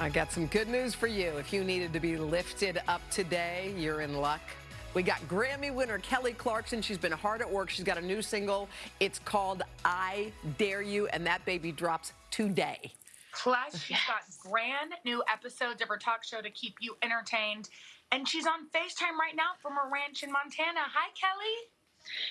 I got some good news for you. If you needed to be lifted up today, you're in luck. We got Grammy winner Kelly Clarkson. She's been hard at work. She's got a new single. It's called I Dare You, and that baby drops today. Plus, she's got brand new episodes of her talk show to keep you entertained. And she's on FaceTime right now from her ranch in Montana. Hi, Kelly.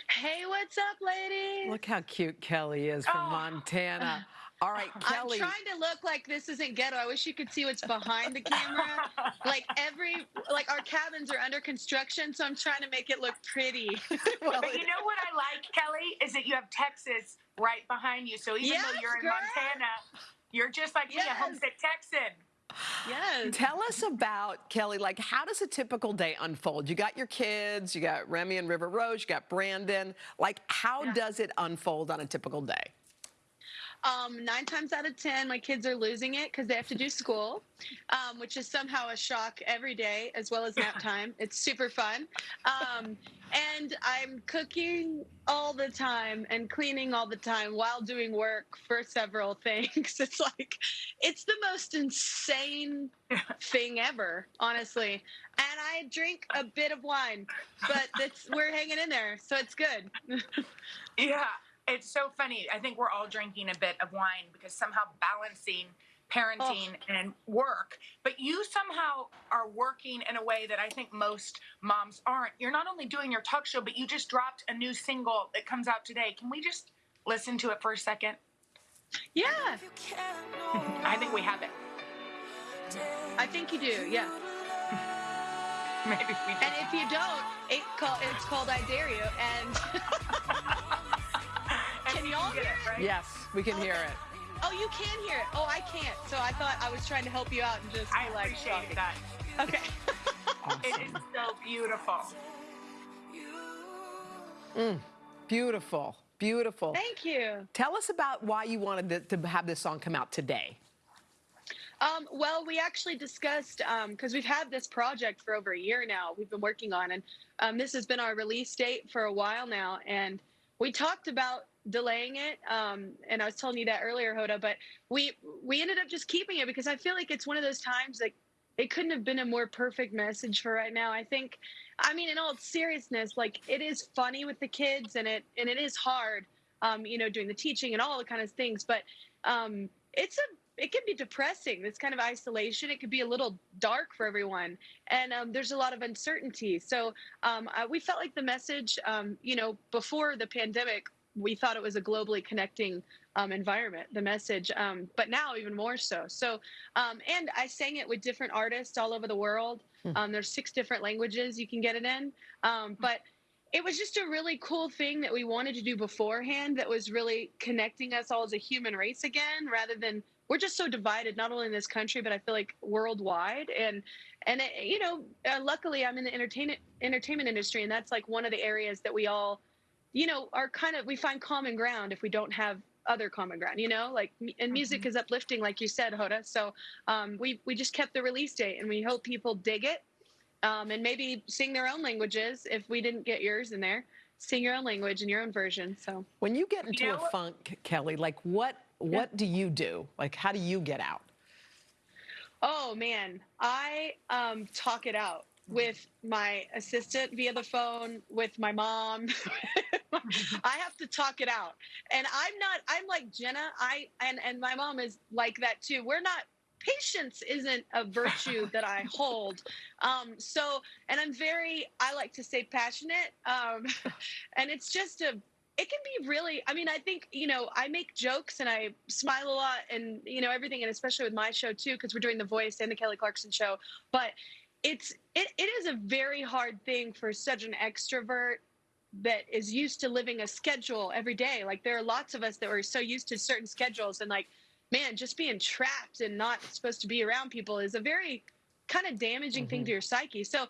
Hey, what's up, lady? Look how cute Kelly is from Oh. Montana. All right, Kelly. I'm trying to look like this isn't ghetto. I wish you could see what's behind the camera. like every, like our cabins are under construction, so I'm trying to make it look pretty. Well, But you know what I like, Kelly, is that you have Texas right behind you. So even though you're in girl. Montana, you're just like me, a homesick Texan. Yes. Tell us about Kelly. Like, how does a typical day unfold? You got your kids, you got Remy and River Rose, you got Brandon. Like, how Yeah. does it unfold on a typical day? Um, nine times out of ten, my kids are losing it because they have to do school, um, which is somehow a shock every day, as well as nap time. It's super fun. Um, and I'm cooking all the time and cleaning all the time while doing work for several things. It's like, it's the most insane thing ever, honestly. And I drink a bit of wine, but we're hanging in there, so it's good. Yeah, it's so funny. I think we're all drinking a bit of wine because somehow balancing parenting and work, but you somehow are working in a way that I think most moms aren't. You're not only doing your talk show, but you just dropped a new single that comes out today. Can we just listen to it for a second? yeah, I think we have it. I think you do, yeah. Maybe we And if you don't, it call, it's called I Dare You. And can y'all get it, right? Yes, we can hear it. oh, you can hear it. Oh, I can't. So I thought I was trying to help you out and just I be like, appreciate that. Okay. It is so beautiful. Beautiful, beautiful. Thank you. Tell us about why you wanted to, to have this song come out today. Um, well, we actually discussed because we've had this project for over a year now. We've been working on, and um, this has been our release date for a while now. And we talked about delaying it. Um, and I was telling you that earlier, Hoda, but we we ended up just keeping it because I feel like it's one of those times like it couldn't have been a more perfect message for right now. I think, I mean, in all seriousness, like it is funny with the kids, and it and it is hard, um, you know, doing the teaching and all the kind of things. But um, it's a it can be depressing. This kind of isolation. It could be a little dark for everyone, and um, there's a lot of uncertainty. So um, we felt like the message, um, you know, before the pandemic, we thought it was a globally connecting um, environment. The message, um, but now even more so. So, um, and I sang it with different artists all over the world. Um, there's six different languages you can get it in, um, but it was just a really cool thing that we wanted to do beforehand that was really connecting us all as a human race again rather than we're just so divided not only in this country but i feel like worldwide and and it, you know uh, luckily i'm in the entertainment entertainment industry and that's like one of the areas that we all you know are kind of we find common ground if we don't have other common ground you know like and music is uplifting like you said hoda so um, we we just kept the release date and we hope people dig it um, and maybe sing their own languages if we didn't get yours in there. Sing your own language and your own version. So When you get into You know a funk, Kelly, like what what do you do? Like how do you get out? Oh man, I um, talk it out with my assistant via the phone, with my mom. I have to talk it out, and I'm not. I'm like Jenna. I and and my mom is like that too. We're not. Patience isn't a virtue that I hold. Um, so, and I'm very. I like to say passionate, um, and it's just a it can be really i mean i think you know i make jokes and i smile a lot and you know everything and especially with my show too because we're doing the voice and the kelly clarkson show but it's it, it is a very hard thing for such an extrovert that is used to living a schedule every day like there are lots of us that were so used to certain schedules and like man just being trapped and not supposed to be around people is a very kind of damaging thing to your psyche so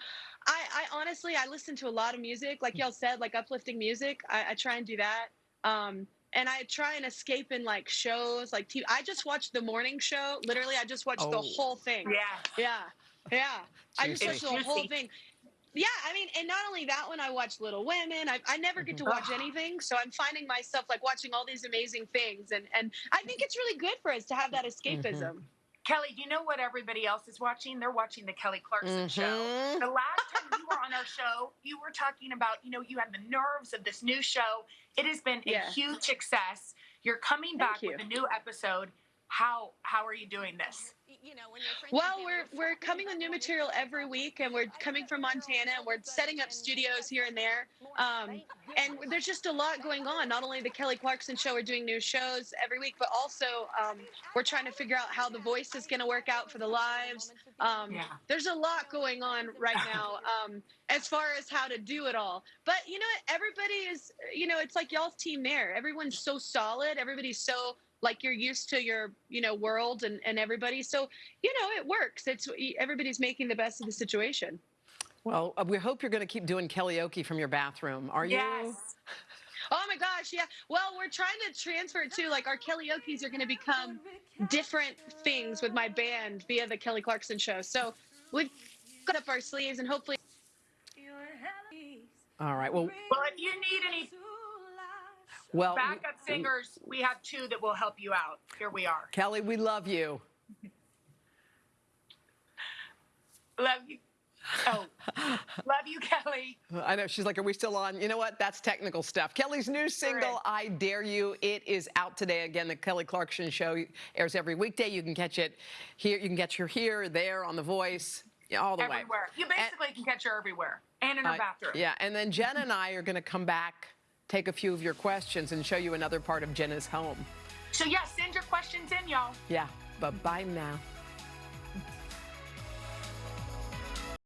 I, I honestly I listen to a lot of music, like y'all said, like uplifting music. I, I try and do that. Um, and I try and escape in like shows, like TV. I just watched the morning show. Literally, I just watched the Oh. whole thing. Yeah. yeah, yeah. I just Juicy. watched the whole thing. Yeah, I mean, and not only that one, I watch Little Women. I, I never get to watch anything, so I'm finding myself like watching all these amazing things, and and I think it's really good for us to have that escapism. Kelly, do you know what everybody else is watching? They're watching the Kelly Clarkson show. Mhm. The last time you were on our show, you were talking about, you know, you had the nerves of this new show. It has been Yeah. a huge success. You're coming Thank back you. with a new episode. How how are you doing this? Well, we're we're coming with new material every week, and we're coming from Montana, and we're setting up studios here and there. Um, and there's just a lot going on. Not only the Kelly Clarkson show, we're doing new shows every week, but also um, we're trying to figure out how the voice is going to work out for the lives. Um, Yeah. There's a lot going on right now um, as far as how to do it all. But you know, what? everybody is, you know, it's like y'all's team there. Everyone's so solid. Everybody's so like you're used to your, you know, world and, and everybody. So, you know, it works. It's everybody's making the best of the situation. Well, uh, we hope you're going to keep doing karaoke from your bathroom. Are you? Yes. Oh my gosh, yeah. Well, we're trying to transfer it to like our karaoke's are going to become different things with my band via the Kelly Clarkson show. So we've got up our sleeves and hopefully. All right. Well, Well, if you need any well, backup singers, we have two that will help you out. Here we are. Kelly, we love you. Love you. Oh, love you, Kelly. I know she's like, "Are we still on?" You know what? That's technical stuff. Kelly's new single, "I Dare You," it is out today. Again, the Kelly Clarkson Show airs every weekday. You can catch it here. You can catch her here, there, on The Voice, all the way. Everywhere. You basically can catch her everywhere and in her Uh, bathroom. Yeah, and then Jen and I are going to come back, take a few of your questions, and show you another part of Jenna's home. So, yeah, send your questions in, y'all. Yeah, but bye now.